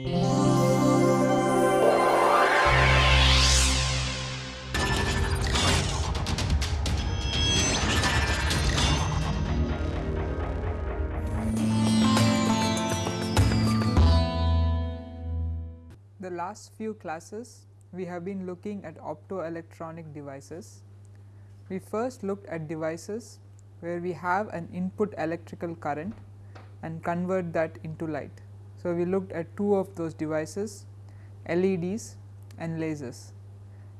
The last few classes we have been looking at optoelectronic devices. We first looked at devices where we have an input electrical current and convert that into light. So, we looked at two of those devices LEDs and lasers.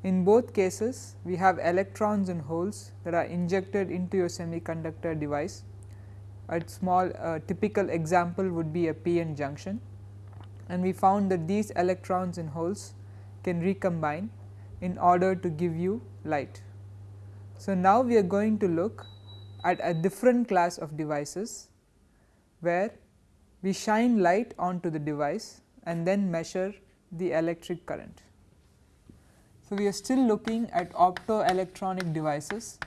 In both cases we have electrons and holes that are injected into your semiconductor device. A small uh, typical example would be a PN junction and we found that these electrons and holes can recombine in order to give you light. So, now we are going to look at a different class of devices where we shine light onto the device and then measure the electric current. So, we are still looking at optoelectronic devices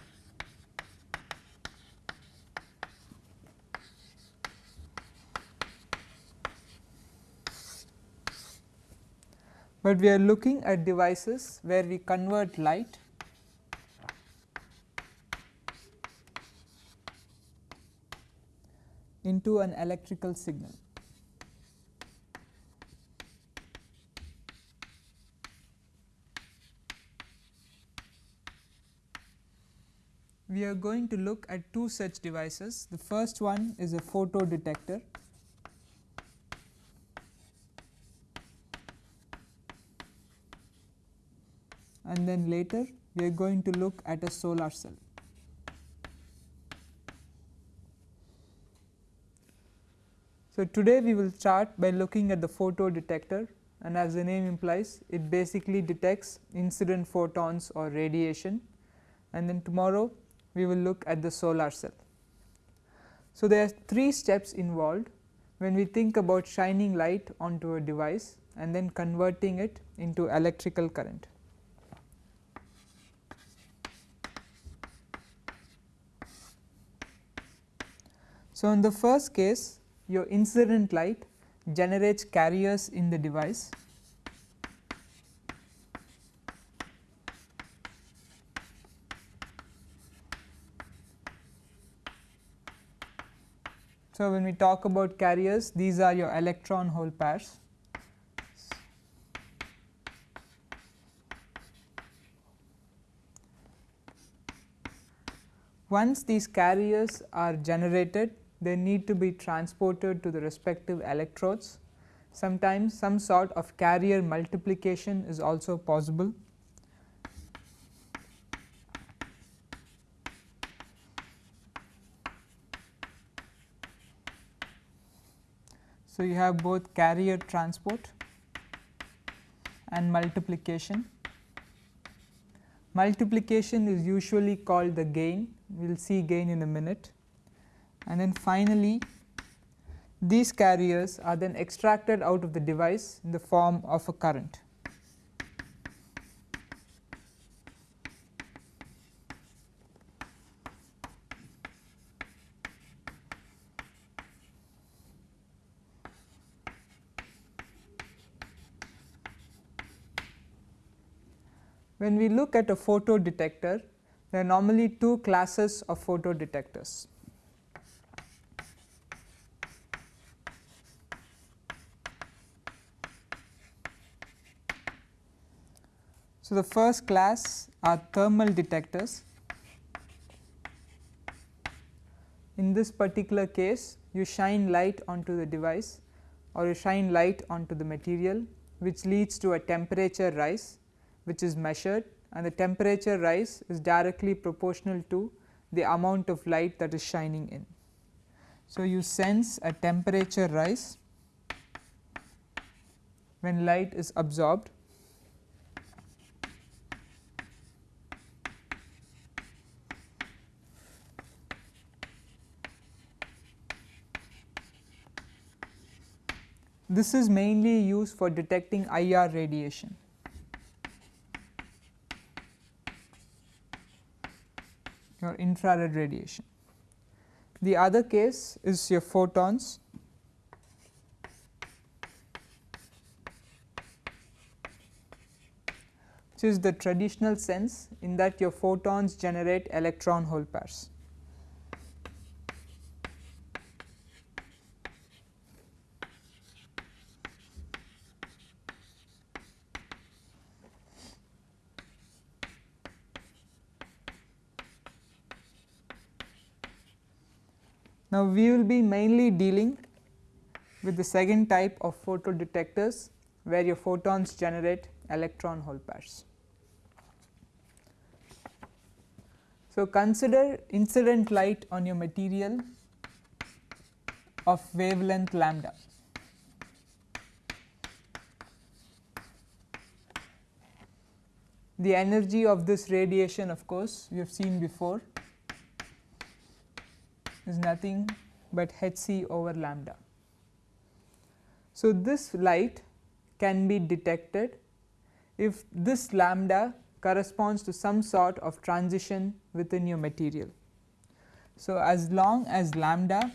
but we are looking at devices where we convert light into an electrical signal. We are going to look at two such devices. The first one is a photo detector and then later we are going to look at a solar cell. So, today we will start by looking at the photo detector and as the name implies it basically detects incident photons or radiation and then tomorrow we will look at the solar cell. So, there are three steps involved when we think about shining light onto a device and then converting it into electrical current. So, in the first case your incident light generates carriers in the device So, when we talk about carriers these are your electron hole pairs. Once these carriers are generated they need to be transported to the respective electrodes. Sometimes some sort of carrier multiplication is also possible. So, you have both carrier transport and multiplication. Multiplication is usually called the gain, we will see gain in a minute and then finally these carriers are then extracted out of the device in the form of a current. When we look at a photo detector, there are normally two classes of photo So, the first class are thermal detectors. In this particular case you shine light onto the device or you shine light onto the material which leads to a temperature rise which is measured and the temperature rise is directly proportional to the amount of light that is shining in. So, you sense a temperature rise when light is absorbed This is mainly used for detecting IR radiation. or infrared radiation. The other case is your photons which is the traditional sense in that your photons generate electron hole pairs. Now, we will be mainly dealing with the second type of photodetectors where your photons generate electron hole pairs. So, consider incident light on your material of wavelength lambda. The energy of this radiation of course, we have seen before is nothing but h c over lambda. So, this light can be detected if this lambda corresponds to some sort of transition within your material. So, as long as lambda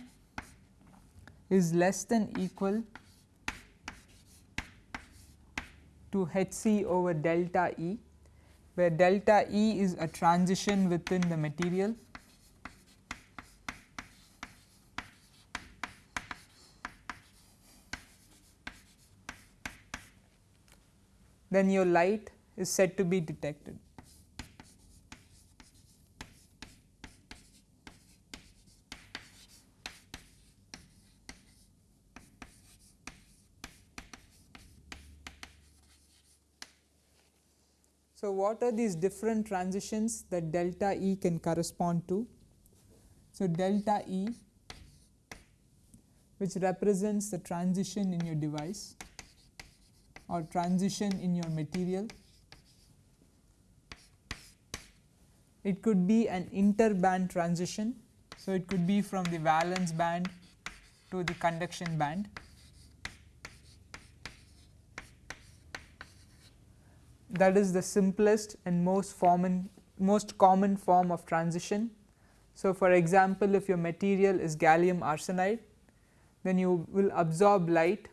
is less than equal to h c over delta E, where delta E is a transition within the material then your light is said to be detected. So, what are these different transitions that delta E can correspond to? So, delta E which represents the transition in your device or transition in your material. It could be an interband transition. So, it could be from the valence band to the conduction band. That is the simplest and most common most common form of transition. So, for example, if your material is gallium arsenide, then you will absorb light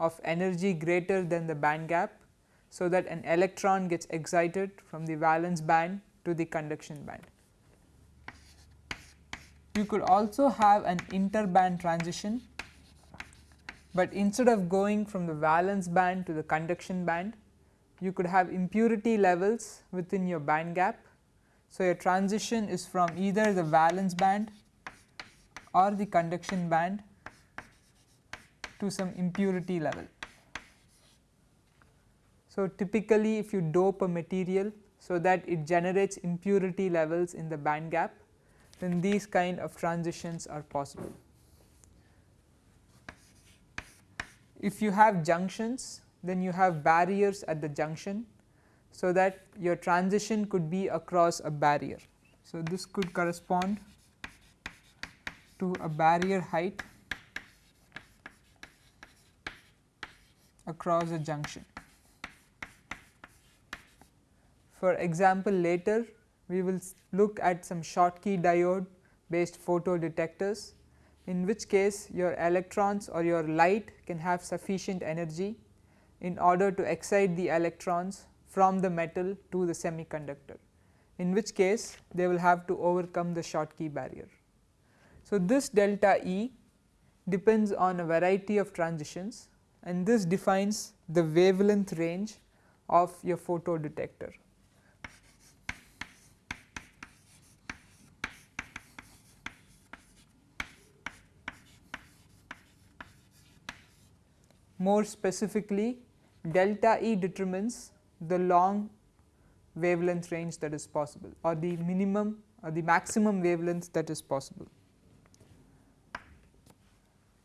of energy greater than the band gap. So, that an electron gets excited from the valence band to the conduction band. You could also have an interband transition, but instead of going from the valence band to the conduction band, you could have impurity levels within your band gap. So, your transition is from either the valence band or the conduction band to some impurity level. So, typically if you dope a material so that it generates impurity levels in the band gap then these kind of transitions are possible. If you have junctions then you have barriers at the junction so that your transition could be across a barrier. So, this could correspond to a barrier height across a junction. For example, later we will look at some Schottky diode based photodetectors in which case your electrons or your light can have sufficient energy in order to excite the electrons from the metal to the semiconductor in which case they will have to overcome the Schottky barrier. So, this delta E depends on a variety of transitions and this defines the wavelength range of your photo detector. More specifically delta E determines the long wavelength range that is possible or the minimum or the maximum wavelength that is possible.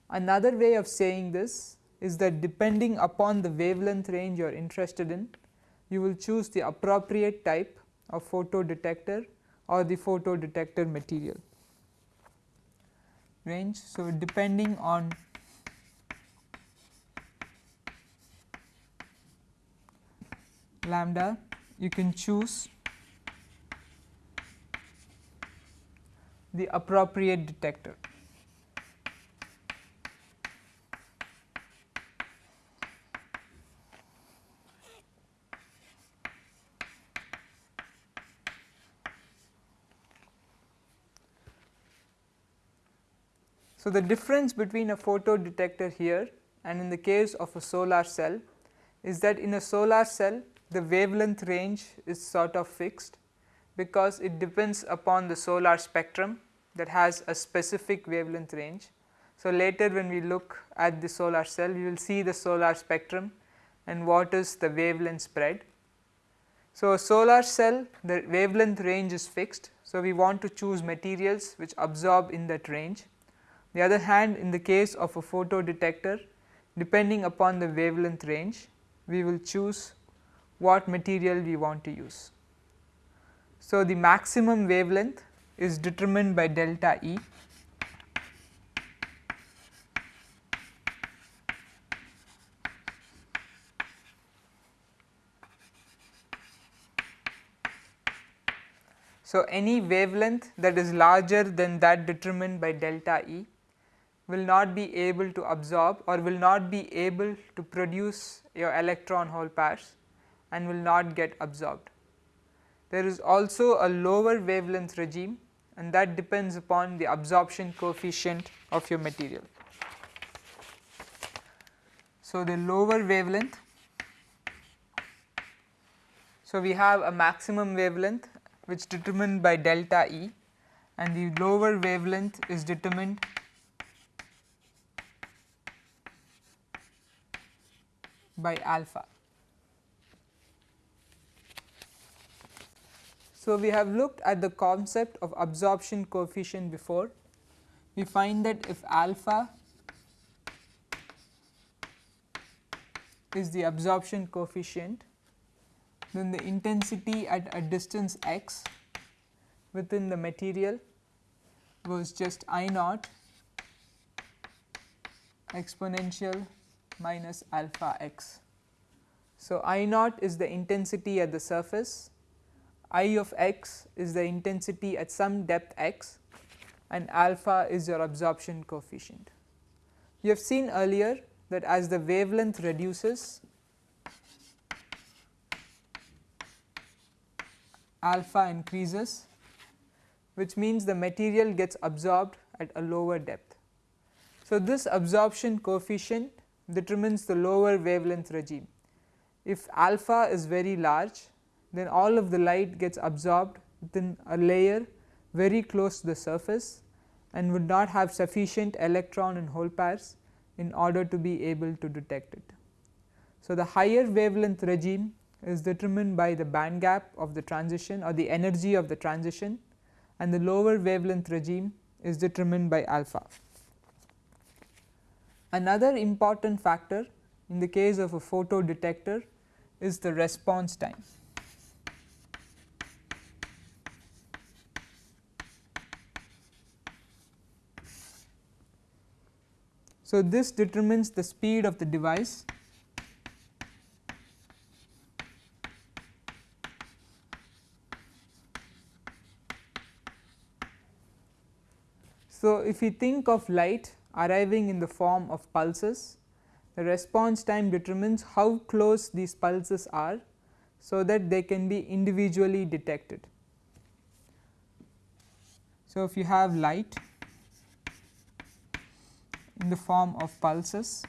Another way of saying this is that depending upon the wavelength range you are interested in, you will choose the appropriate type of photodetector or the photodetector material range. So, depending on lambda you can choose the appropriate detector. So, the difference between a photo detector here and in the case of a solar cell is that in a solar cell the wavelength range is sort of fixed because it depends upon the solar spectrum that has a specific wavelength range. So, later when we look at the solar cell you will see the solar spectrum and what is the wavelength spread. So, a solar cell the wavelength range is fixed. So, we want to choose materials which absorb in that range. The other hand in the case of a photo detector depending upon the wavelength range we will choose what material we want to use. So, the maximum wavelength is determined by delta E So, any wavelength that is larger than that determined by delta E will not be able to absorb or will not be able to produce your electron hole pairs and will not get absorbed. There is also a lower wavelength regime and that depends upon the absorption coefficient of your material. So, the lower wavelength, so we have a maximum wavelength which determined by delta E and the lower wavelength is determined by alpha. So, we have looked at the concept of absorption coefficient before. We find that if alpha is the absorption coefficient then the intensity at a distance x within the material was just I naught exponential minus alpha x. So, I naught is the intensity at the surface, I of x is the intensity at some depth x and alpha is your absorption coefficient. You have seen earlier that as the wavelength reduces alpha increases which means the material gets absorbed at a lower depth. So, this absorption coefficient determines the lower wavelength regime. If alpha is very large then all of the light gets absorbed within a layer very close to the surface and would not have sufficient electron and hole pairs in order to be able to detect it. So, the higher wavelength regime is determined by the band gap of the transition or the energy of the transition and the lower wavelength regime is determined by alpha. Another important factor in the case of a photo detector is the response time. So, this determines the speed of the device So, if we think of light arriving in the form of pulses, the response time determines how close these pulses are, so that they can be individually detected. So, if you have light in the form of pulses,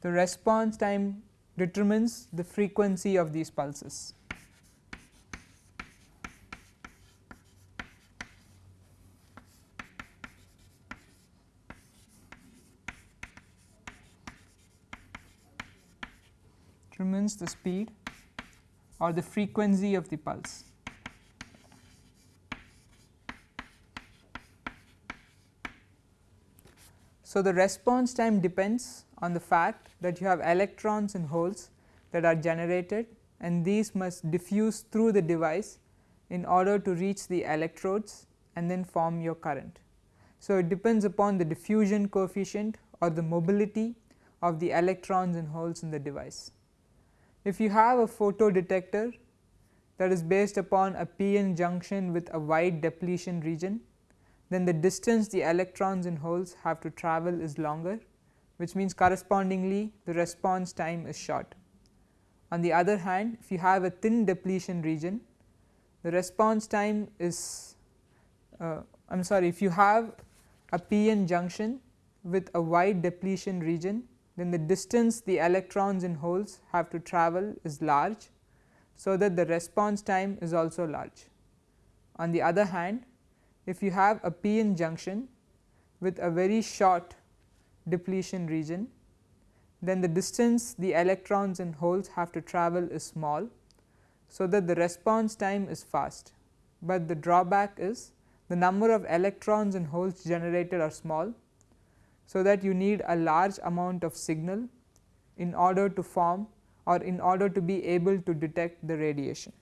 the response time determines the frequency of these pulses. The speed or the frequency of the pulse. So, the response time depends on the fact that you have electrons and holes that are generated and these must diffuse through the device in order to reach the electrodes and then form your current. So, it depends upon the diffusion coefficient or the mobility of the electrons and holes in the device. If you have a photo detector that is based upon a p-n junction with a wide depletion region, then the distance the electrons and holes have to travel is longer which means correspondingly the response time is short. On the other hand if you have a thin depletion region the response time is uh, I am sorry if you have a p-n junction with a wide depletion region then the distance the electrons in holes have to travel is large. So, that the response time is also large. On the other hand if you have a p-n junction with a very short depletion region then the distance the electrons in holes have to travel is small. So, that the response time is fast, but the drawback is the number of electrons in holes generated are small. So, that you need a large amount of signal in order to form or in order to be able to detect the radiation.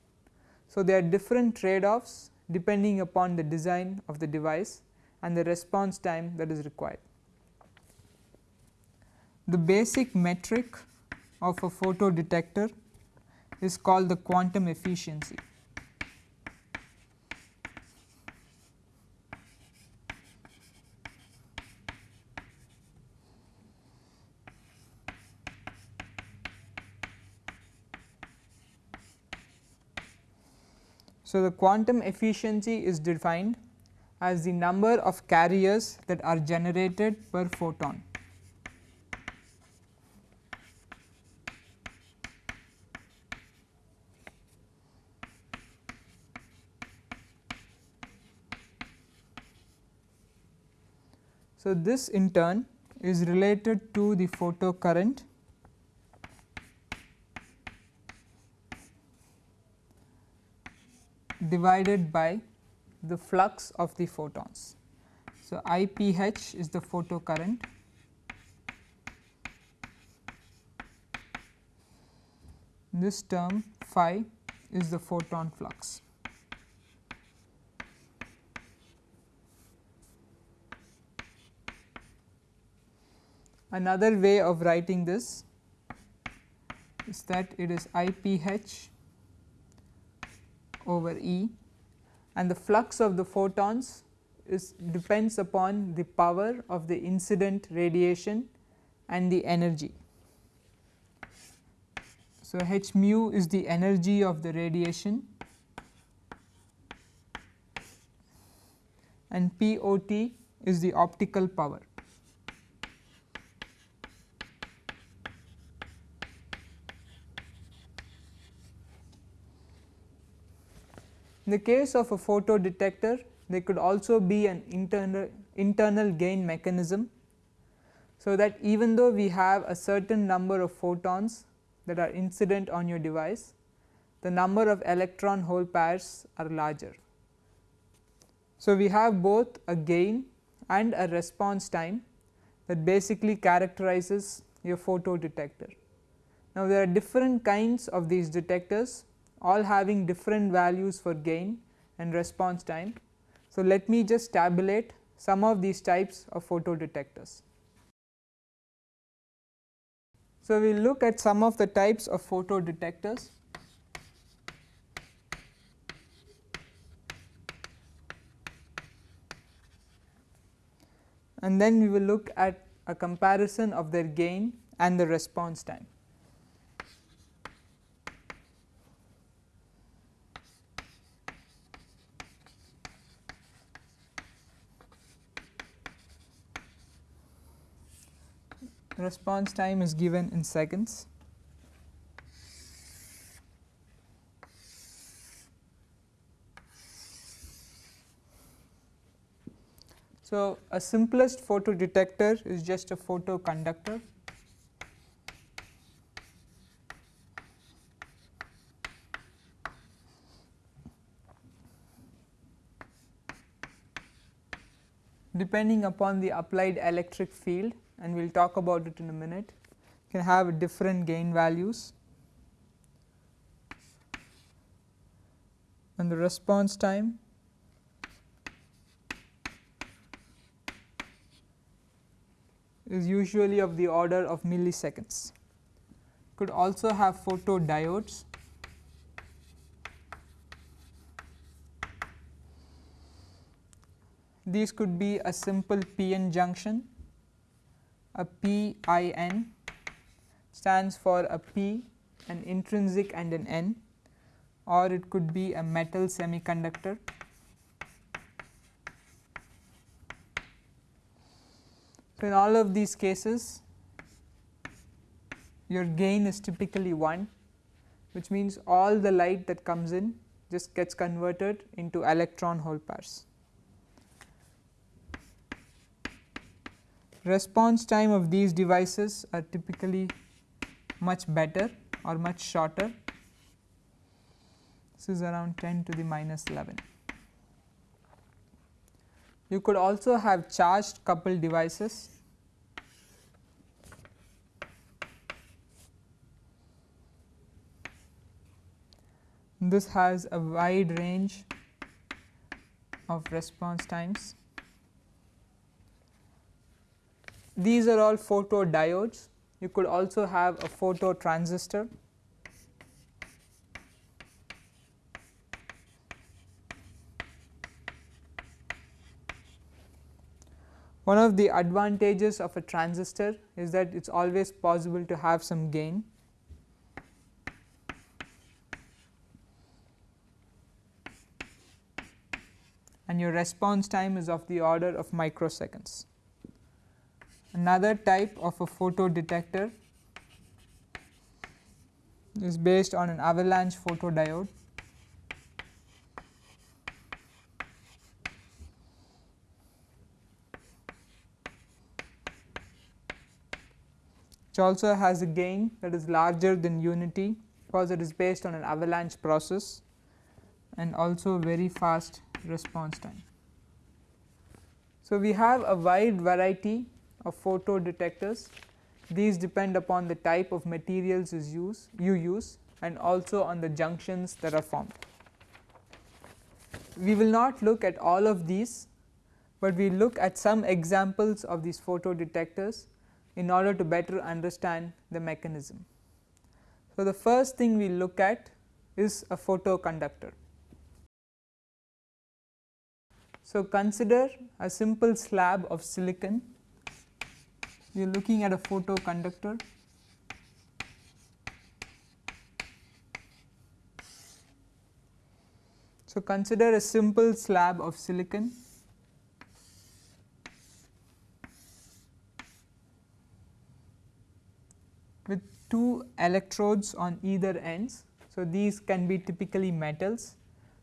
So, there are different trade offs depending upon the design of the device and the response time that is required. The basic metric of a photodetector is called the quantum efficiency. So, the quantum efficiency is defined as the number of carriers that are generated per photon. So, this in turn is related to the photo current divided by the flux of the photons. So, IPH is the photo current this term phi is the photon flux. Another way of writing this is that it is IPH over E and the flux of the photons is depends upon the power of the incident radiation and the energy. So, h nu is the energy of the radiation and P o t is the optical power. In the case of a photo detector there could also be an internal, internal gain mechanism. So, that even though we have a certain number of photons that are incident on your device, the number of electron hole pairs are larger. So, we have both a gain and a response time that basically characterizes your photo detector. Now, there are different kinds of these detectors all having different values for gain and response time. So, let me just tabulate some of these types of photo detectors. So, we will look at some of the types of photo detectors. and then we will look at a comparison of their gain and the response time. Response time is given in seconds. So, a simplest photo detector is just a photo conductor. Depending upon the applied electric field, and we will talk about it in a minute. Can have different gain values. And the response time. is usually of the order of milliseconds. Could also have photodiodes. These could be a simple p-n junction a PIN stands for a P, an intrinsic and an N or it could be a metal semiconductor. So, in all of these cases your gain is typically 1 which means all the light that comes in just gets converted into electron hole pairs. Response time of these devices are typically much better or much shorter. This is around 10 to the minus 11. You could also have charged coupled devices This has a wide range of response times. These are all photodiodes. You could also have a photo transistor. One of the advantages of a transistor is that it is always possible to have some gain and your response time is of the order of microseconds. Another type of a photodetector is based on an avalanche photodiode. which also has a gain that is larger than unity because it is based on an avalanche process and also very fast response time. So, we have a wide variety of photo detectors these depend upon the type of materials use, you use and also on the junctions that are formed. We will not look at all of these, but we look at some examples of these photo detectors in order to better understand the mechanism. So, the first thing we look at is a photoconductor. So, consider a simple slab of silicon, you are looking at a photoconductor So, consider a simple slab of silicon with two electrodes on either ends. So, these can be typically metals.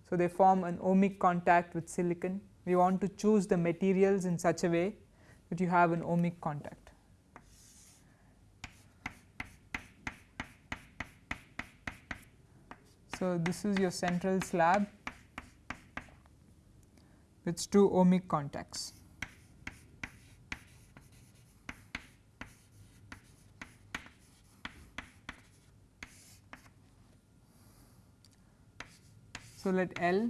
So, they form an ohmic contact with silicon we want to choose the materials in such a way that you have an ohmic contact. So, this is your central slab with two ohmic contacts. So, let L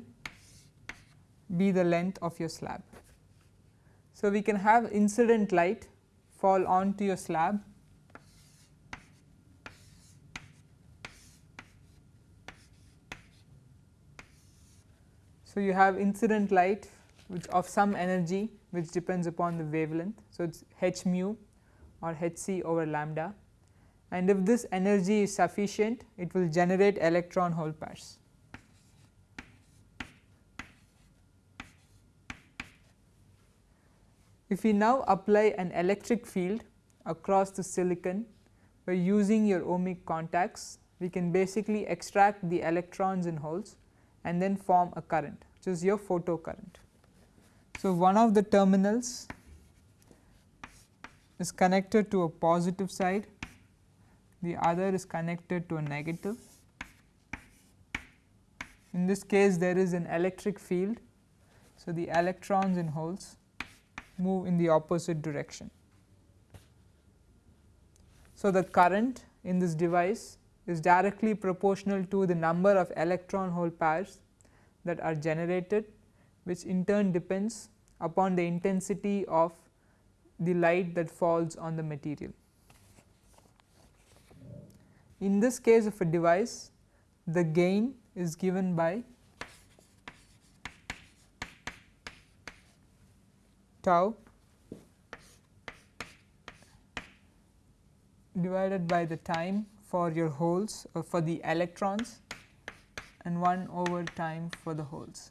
be the length of your slab. So, we can have incident light fall onto your slab So, you have incident light which of some energy which depends upon the wavelength. So, it is h nu or h c over lambda and if this energy is sufficient it will generate electron hole pairs. If we now apply an electric field across the silicon by using your ohmic contacts, we can basically extract the electrons in holes and then form a current which is your photo current. So, one of the terminals is connected to a positive side, the other is connected to a negative. In this case there is an electric field. So, the electrons in holes move in the opposite direction. So, the current in this device is directly proportional to the number of electron hole pairs that are generated which in turn depends upon the intensity of the light that falls on the material. In this case of a device the gain is given by tau divided by the time for your holes or for the electrons and 1 over time for the holes.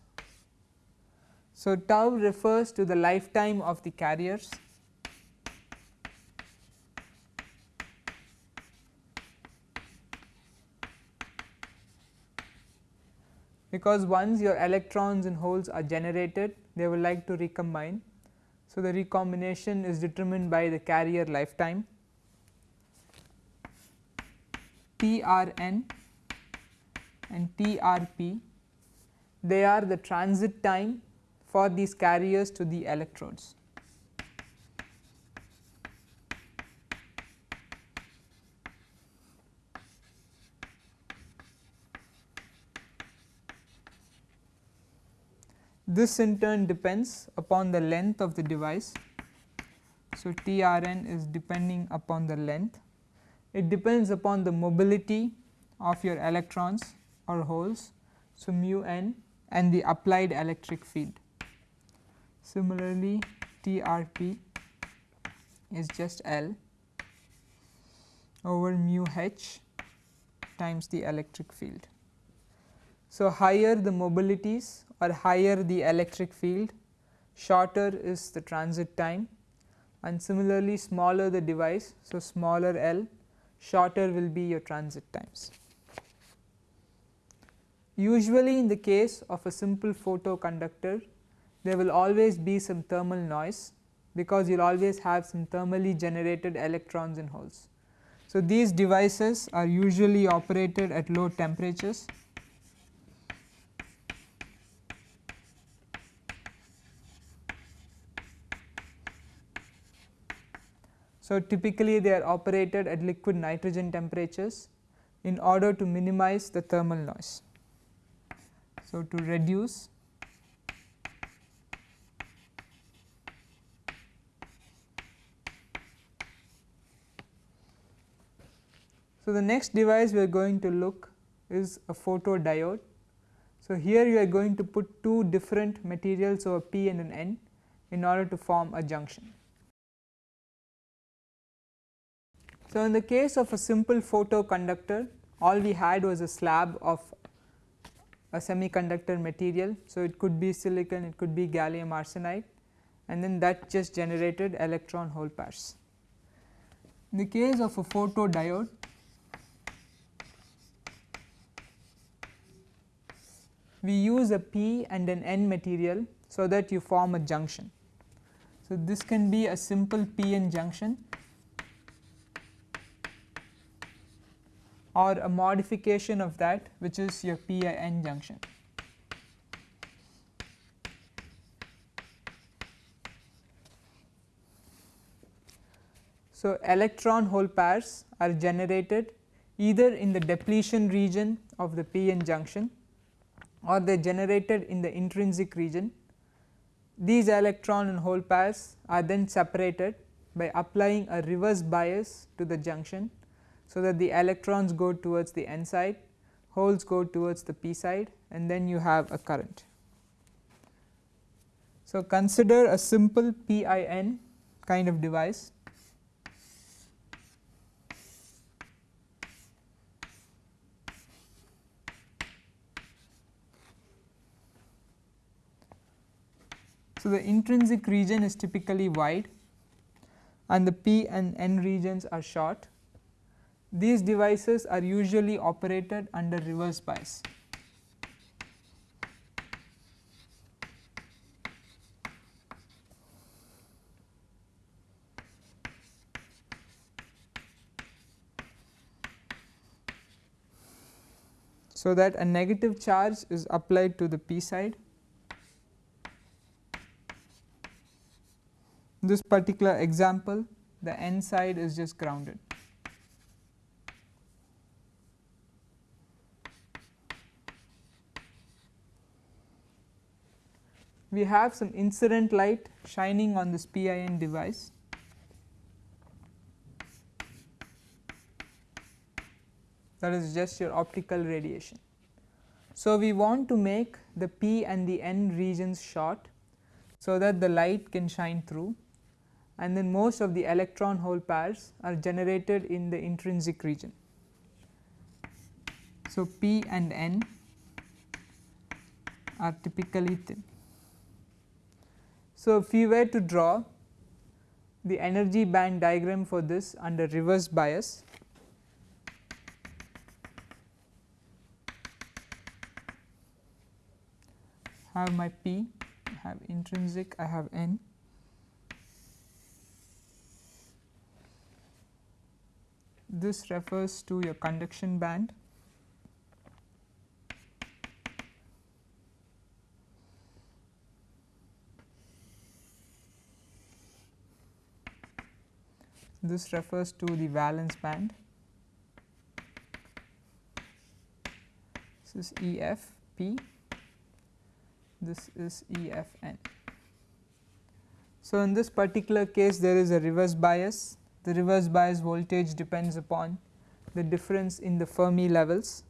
So, tau refers to the lifetime of the carriers because once your electrons and holes are generated they will like to recombine. So, the recombination is determined by the carrier lifetime TRN and TRP they are the transit time for these carriers to the electrodes. This in turn depends upon the length of the device. So, TRN is depending upon the length. It depends upon the mobility of your electrons or holes. So, mu n and the applied electric field. Similarly, TRP is just L over mu h times the electric field. So, higher the mobilities or higher the electric field, shorter is the transit time and similarly smaller the device. So, smaller L, shorter will be your transit times. Usually in the case of a simple photoconductor, there will always be some thermal noise because you will always have some thermally generated electrons and holes. So, these devices are usually operated at low temperatures. So, typically they are operated at liquid nitrogen temperatures in order to minimize the thermal noise. So, to reduce So, the next device we are going to look is a photodiode. So, here you are going to put two different materials over P and an N in order to form a junction. So, in the case of a simple photoconductor all we had was a slab of a semiconductor material. So, it could be silicon, it could be gallium arsenide and then that just generated electron hole pairs. In the case of a photodiode we use a P and an N material so that you form a junction. So, this can be a simple P N junction or a modification of that which is your P N junction. So, electron hole pairs are generated either in the depletion region of the p n junction or they are generated in the intrinsic region. These electron and hole pairs are then separated by applying a reverse bias to the junction. So, that the electrons go towards the n side, holes go towards the p side and then you have a current. So, consider a simple PIN kind of device So, the intrinsic region is typically wide and the P and N regions are short. These devices are usually operated under reverse bias. So, that a negative charge is applied to the P side this particular example the n side is just grounded. We have some incident light shining on this PIN device. that is just your optical radiation. So, we want to make the P and the N regions short so that the light can shine through and then most of the electron hole pairs are generated in the intrinsic region. So, P and N are typically thin. So, if we were to draw the energy band diagram for this under reverse bias, have my P, I have intrinsic, I have N. This refers to your conduction band this refers to the valence band. This is E f p, this is E f n. So, in this particular case there is a reverse bias, the reverse bias voltage depends upon the difference in the Fermi levels.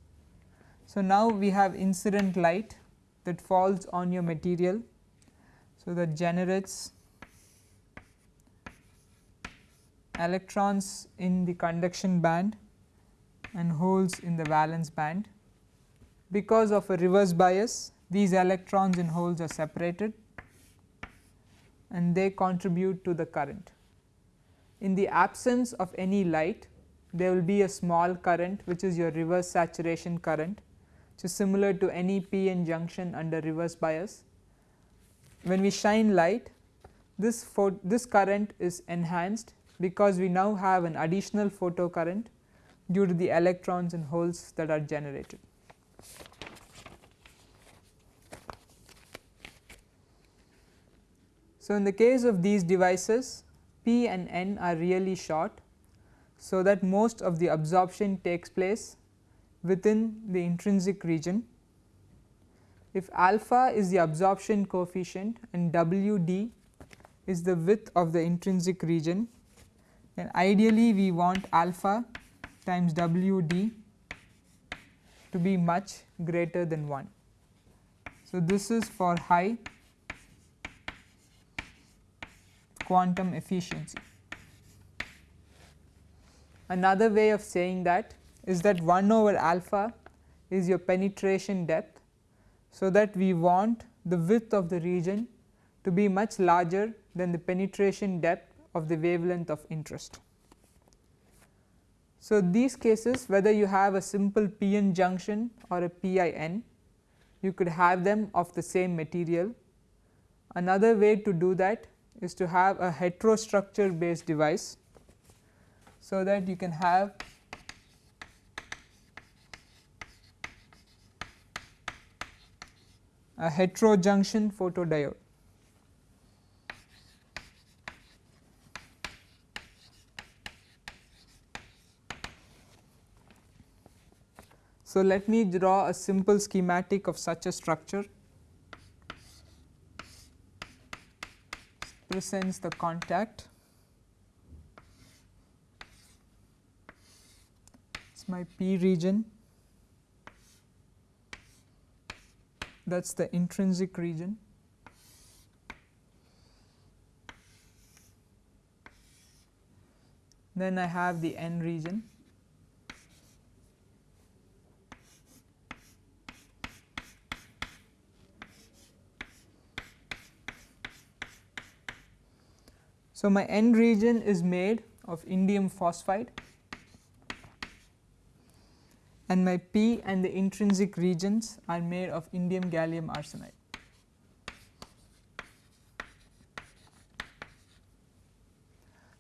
So, now we have incident light that falls on your material. So, that generates electrons in the conduction band and holes in the valence band. Because of a reverse bias these electrons and holes are separated and they contribute to the current. In the absence of any light there will be a small current which is your reverse saturation current which is similar to any p-n junction under reverse bias. When we shine light this, this current is enhanced because we now have an additional photo current due to the electrons and holes that are generated. So, in the case of these devices P and N are really short. So, that most of the absorption takes place within the intrinsic region. If alpha is the absorption coefficient and W d is the width of the intrinsic region then ideally we want alpha times W d to be much greater than 1. So, this is for high quantum efficiency. Another way of saying that is that 1 over alpha is your penetration depth. So, that we want the width of the region to be much larger than the penetration depth of the wavelength of interest. So, these cases whether you have a simple p-n junction or a p-i-n you could have them of the same material. Another way to do that is to have a heterostructure based device. So, that you can have a heterojunction photodiode. So, let me draw a simple schematic of such a structure. Presents the contact. It is my P region. That is the intrinsic region. Then I have the N region So, my N region is made of indium phosphide and my P and the intrinsic regions are made of indium gallium arsenide.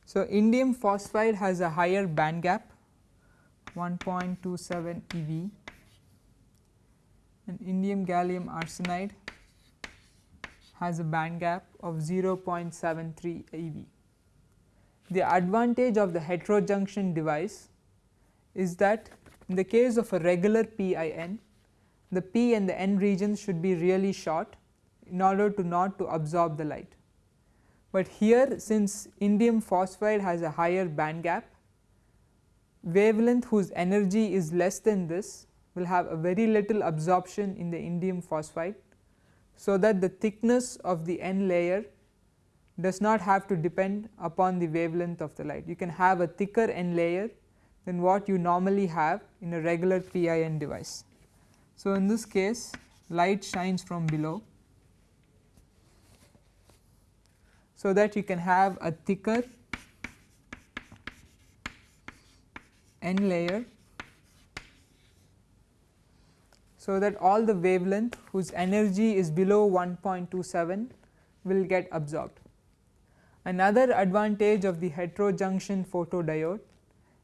So, indium phosphide has a higher band gap 1.27 eV and indium gallium arsenide has a band gap of 0.73 eV. The advantage of the heterojunction device is that in the case of a regular PIN, the P and the N regions should be really short in order to not to absorb the light. But here since indium phosphide has a higher band gap, wavelength whose energy is less than this will have a very little absorption in the indium phosphide. So, that the thickness of the N layer does not have to depend upon the wavelength of the light. You can have a thicker N layer than what you normally have in a regular PIN device. So, in this case light shines from below. So, that you can have a thicker n layer so that all the wavelength whose energy is below 1.27 will get absorbed. Another advantage of the heterojunction photodiode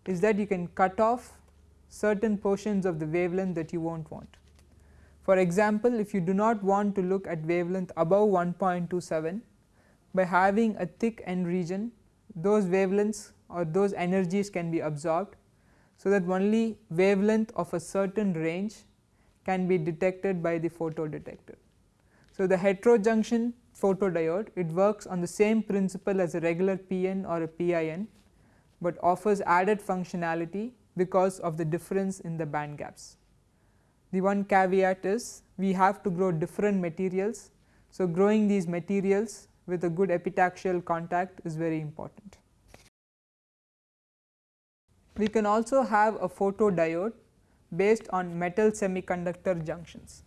is that you can cut off certain portions of the wavelength that you will not want. For example, if you do not want to look at wavelength above 1.27 by having a thick n region those wavelengths or those energies can be absorbed. So, that only wavelength of a certain range can be detected by the photodetector. So, the heterojunction photodiode it works on the same principle as a regular PN or a PIN, but offers added functionality because of the difference in the band gaps. The one caveat is we have to grow different materials. So, growing these materials with a good epitaxial contact is very important. We can also have a photodiode based on metal semiconductor junctions.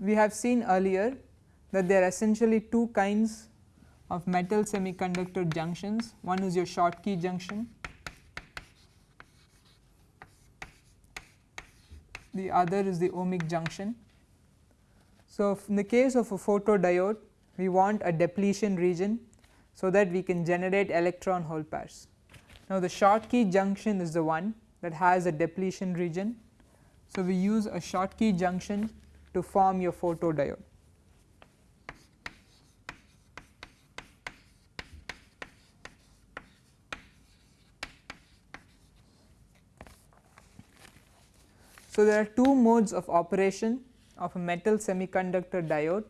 We have seen earlier that there are essentially two kinds of metal semiconductor junctions. One is your Schottky junction, the other is the ohmic junction. So, in the case of a photodiode we want a depletion region so that we can generate electron hole pairs. Now, the Schottky junction is the one that has a depletion region. So, we use a Schottky junction to form your photodiode. So, there are two modes of operation of a metal semiconductor diode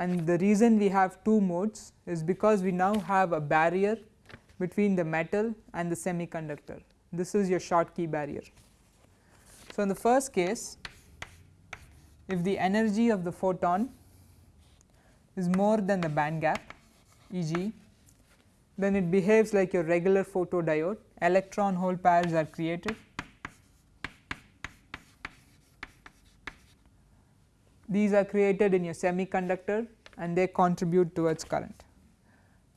and the reason we have two modes is because we now have a barrier between the metal and the semiconductor. This is your Schottky barrier. So, in the first case if the energy of the photon is more than the band gap e.g. then it behaves like your regular photodiode electron hole pairs are created these are created in your semiconductor and they contribute towards current.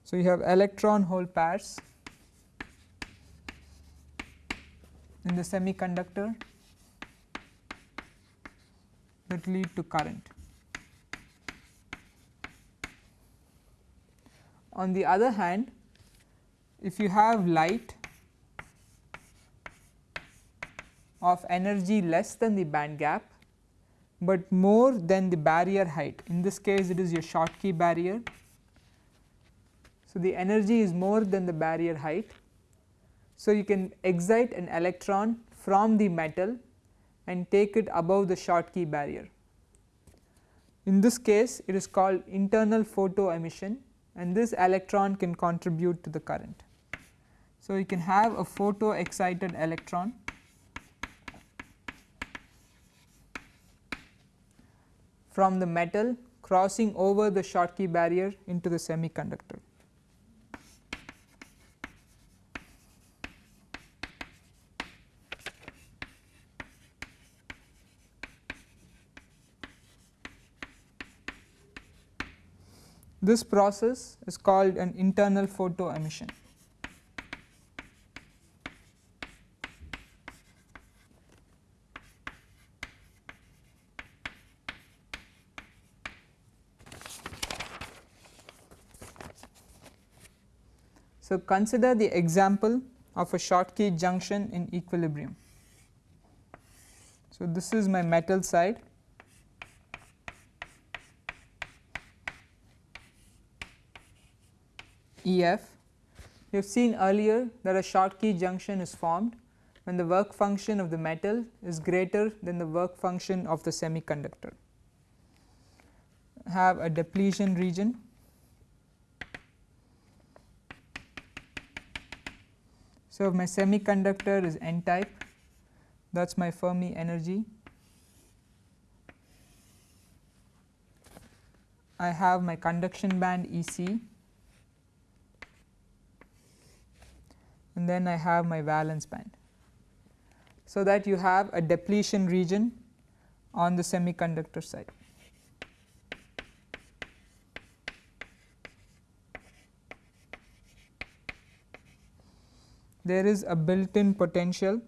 So, you have electron hole pairs in the semiconductor that lead to current. On the other hand, if you have light of energy less than the band gap but more than the barrier height in this case it is your Schottky barrier. So, the energy is more than the barrier height. So, you can excite an electron from the metal and take it above the Schottky barrier. In this case it is called internal photo emission and this electron can contribute to the current. So, you can have a photo excited electron from the metal crossing over the Schottky barrier into the semiconductor. This process is called an internal photo emission. So, consider the example of a Schottky junction in equilibrium. So, this is my metal side EF. We have seen earlier that a Schottky junction is formed when the work function of the metal is greater than the work function of the semiconductor. Have a depletion region So, my semiconductor is n type that is my Fermi energy. I have my conduction band E c and then I have my valence band. So, that you have a depletion region on the semiconductor side. There is a built in potential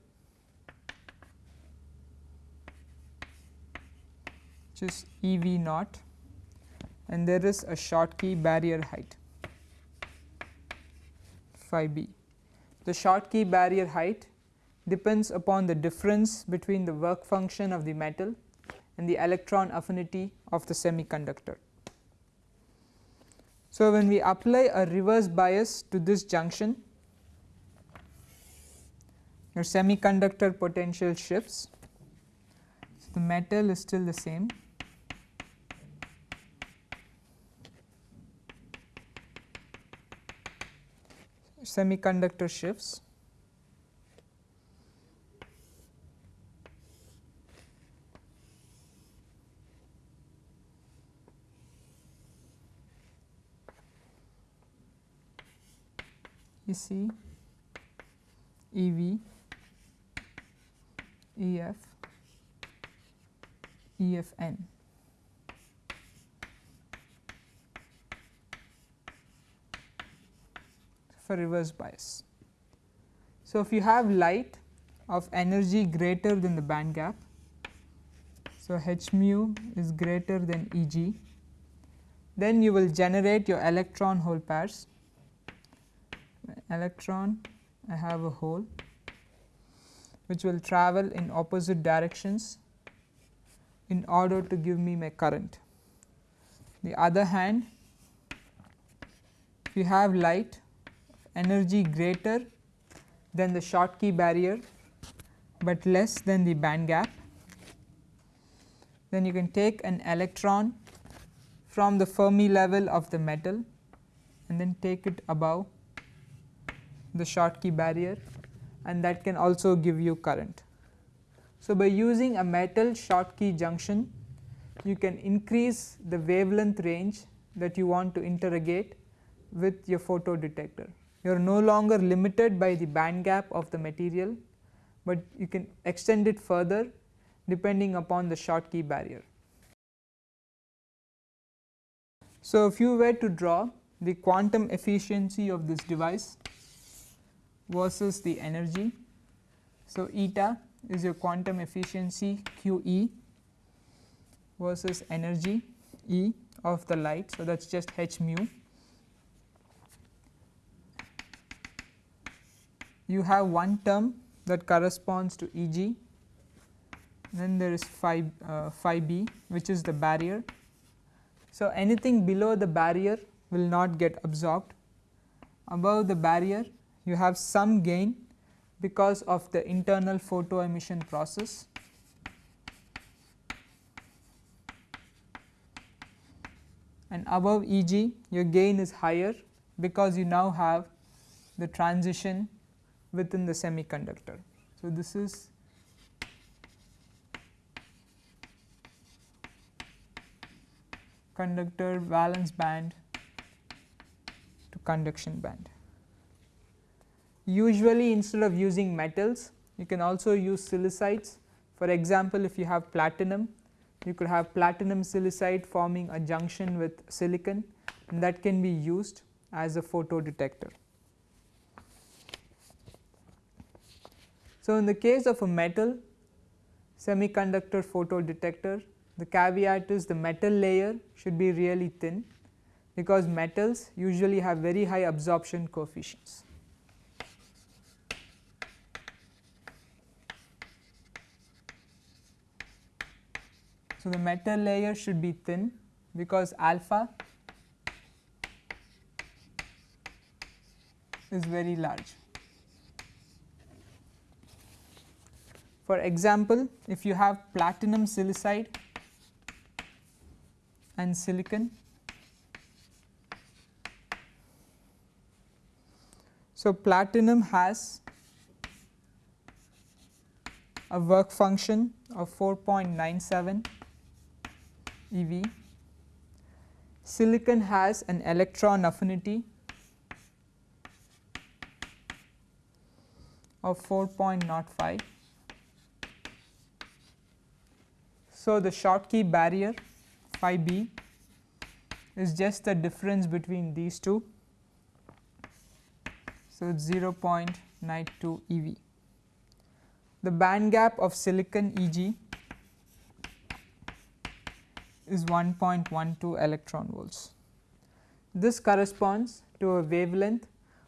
which is E v naught and there is a Schottky barrier height phi b. The Schottky barrier height depends upon the difference between the work function of the metal and the electron affinity of the semiconductor. So, when we apply a reverse bias to this junction, your semiconductor potential shifts. So, the metal is still the same. Semiconductor shifts. You see? EV, EF, EFN. for reverse bias. So, if you have light of energy greater than the band gap, so h nu is greater than E g, then you will generate your electron hole pairs. Electron I have a hole which will travel in opposite directions in order to give me my current. The other hand if you have light energy greater than the Schottky barrier, but less than the band gap, then you can take an electron from the Fermi level of the metal and then take it above the Schottky barrier and that can also give you current. So, by using a metal Schottky junction you can increase the wavelength range that you want to interrogate with your photo detector you are no longer limited by the band gap of the material, but you can extend it further depending upon the Schottky barrier. So, if you were to draw the quantum efficiency of this device versus the energy. So, eta is your quantum efficiency q e versus energy E of the light. So, that is just h nu you have one term that corresponds to E g, then there is phi, uh, phi b which is the barrier. So, anything below the barrier will not get absorbed, above the barrier you have some gain because of the internal photo emission process. and above E g your gain is higher because you now have the transition within the semiconductor. So, this is conductor valence band to conduction band. Usually instead of using metals you can also use silicides for example, if you have platinum you could have platinum silicide forming a junction with silicon and that can be used as a photo detector. So, in the case of a metal semiconductor photodetector the caveat is the metal layer should be really thin because metals usually have very high absorption coefficients. So, the metal layer should be thin because alpha is very large. For example, if you have platinum silicide and silicon, so platinum has a work function of 4.97 eV. silicon has an electron affinity of 4.05. So, the Schottky barrier phi b is just the difference between these two. So, it is 0.92 eV. The band gap of silicon Eg is 1.12 electron volts. This corresponds to a wavelength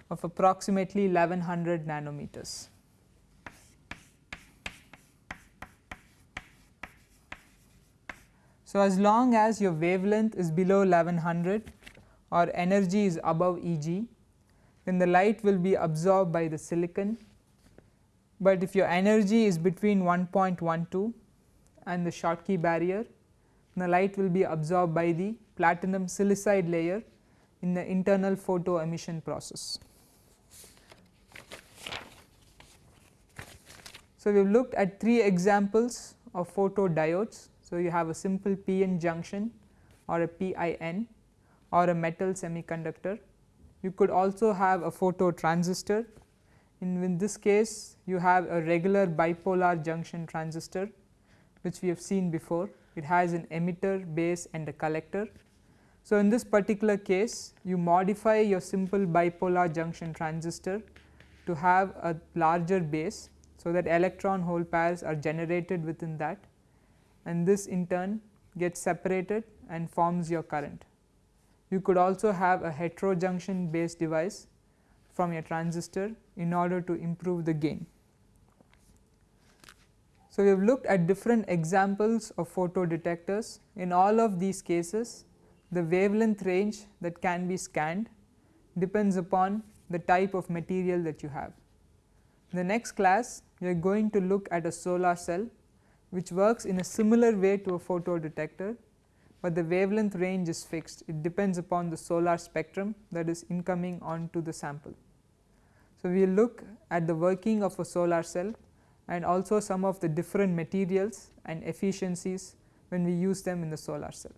of approximately 1100 nanometers. So, as long as your wavelength is below 1100 or energy is above Eg, then the light will be absorbed by the silicon, but if your energy is between 1.12 and the Schottky barrier, the light will be absorbed by the platinum silicide layer in the internal photo emission process. So, we have looked at three examples of photodiodes. So, you have a simple PN junction or a PIN or a metal semiconductor. You could also have a photo transistor. In, in this case, you have a regular bipolar junction transistor which we have seen before. It has an emitter, base and a collector. So, in this particular case you modify your simple bipolar junction transistor to have a larger base so that electron hole pairs are generated within that and this in turn gets separated and forms your current. You could also have a heterojunction based device from your transistor in order to improve the gain. So, we have looked at different examples of photodetectors. In all of these cases, the wavelength range that can be scanned depends upon the type of material that you have. In the next class, we are going to look at a solar cell which works in a similar way to a photodetector, but the wavelength range is fixed it depends upon the solar spectrum that is incoming onto the sample. So, we will look at the working of a solar cell and also some of the different materials and efficiencies when we use them in the solar cell.